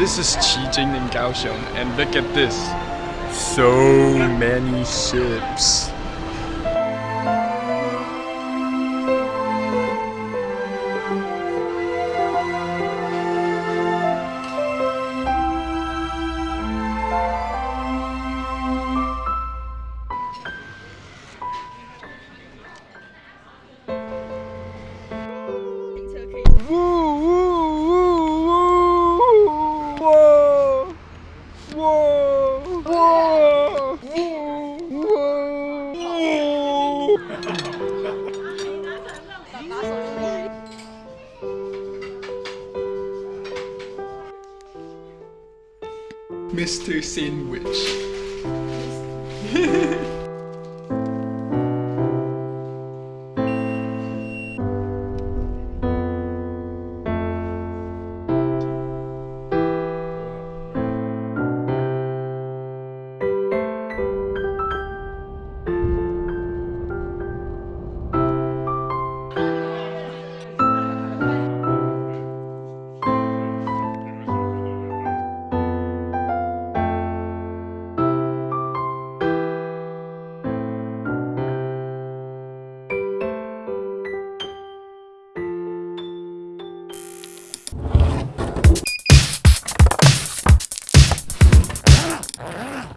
This is Qijing in Kaohsiung, and look at this. So many ships. Mr. Sandwich.